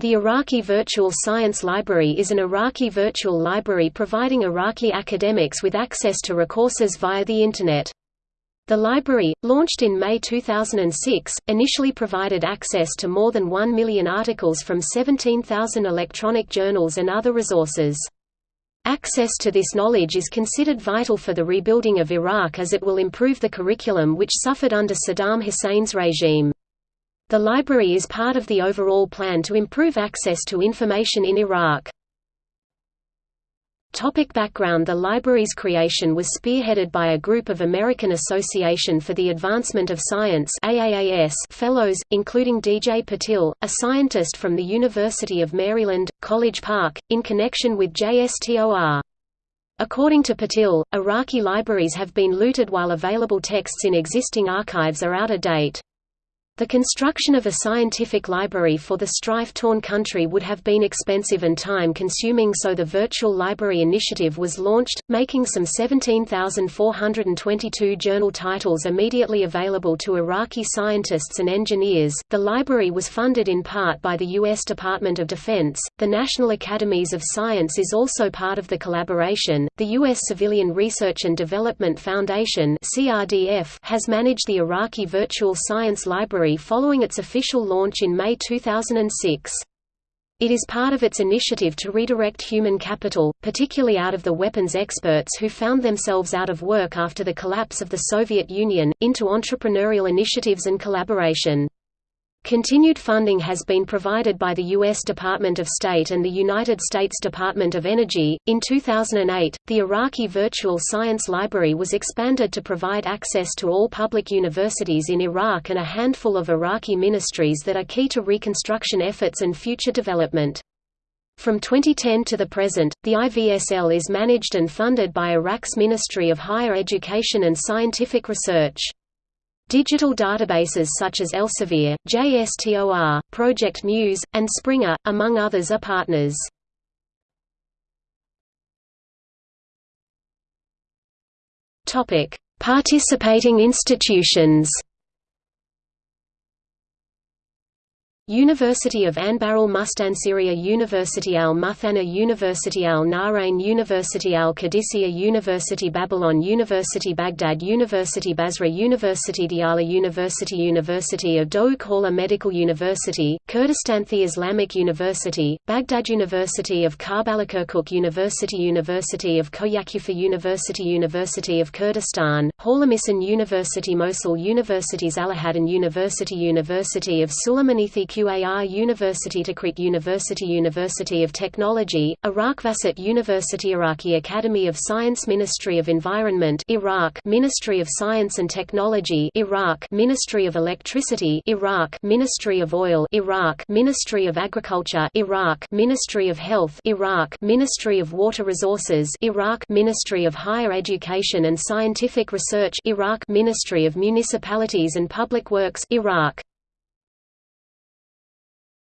The Iraqi Virtual Science Library is an Iraqi virtual library providing Iraqi academics with access to recourses via the Internet. The library, launched in May 2006, initially provided access to more than 1 million articles from 17,000 electronic journals and other resources. Access to this knowledge is considered vital for the rebuilding of Iraq as it will improve the curriculum which suffered under Saddam Hussein's regime. The library is part of the overall plan to improve access to information in Iraq. Topic background The library's creation was spearheaded by a group of American Association for the Advancement of Science AAAS fellows, including D.J. Patil, a scientist from the University of Maryland, College Park, in connection with JSTOR. According to Patil, Iraqi libraries have been looted while available texts in existing archives are out of date. The construction of a scientific library for the strife-torn country would have been expensive and time-consuming so the Virtual Library Initiative was launched, making some 17,422 journal titles immediately available to Iraqi scientists and engineers. The library was funded in part by the U.S. Department of Defense. The National Academies of Science is also part of the collaboration. The U.S. Civilian Research and Development Foundation (CRDF) has managed the Iraqi Virtual Science Library following its official launch in May 2006. It is part of its initiative to redirect human capital, particularly out of the weapons experts who found themselves out of work after the collapse of the Soviet Union, into entrepreneurial initiatives and collaboration. Continued funding has been provided by the U.S. Department of State and the United States Department of Energy. In 2008, the Iraqi Virtual Science Library was expanded to provide access to all public universities in Iraq and a handful of Iraqi ministries that are key to reconstruction efforts and future development. From 2010 to the present, the IVSL is managed and funded by Iraq's Ministry of Higher Education and Scientific Research. Digital databases such as Elsevier, JSTOR, Project Muse, and Springer, among others are partners. Participating institutions University of Anbar Mustansiriya University al Muthana University al Nahrain University al Qadisiyya University Babylon University Baghdad University Basra University Diyala University University of Hawler Medical University, Kurdistanthi Islamic University, Baghdad University of Karbala Kirkuk University University of Koya Kufa University University of Kurdistan, Hawler Maysan University Mosul Universities Alahadin University University of Suleimanithi QAR University Tikrit University University of Technology, Iraq Wasit University Iraqi Academy of Science Ministry of Environment Iraq Ministry of Science and Technology Iraq Ministry of Electricity Iraq Ministry of Oil Iraq Ministry of Agriculture Iraq Ministry of Health Iraq Ministry of Water Resources Iraq Ministry of Higher Education and Scientific Research Iraq Ministry of Municipalities and Public Works Iraq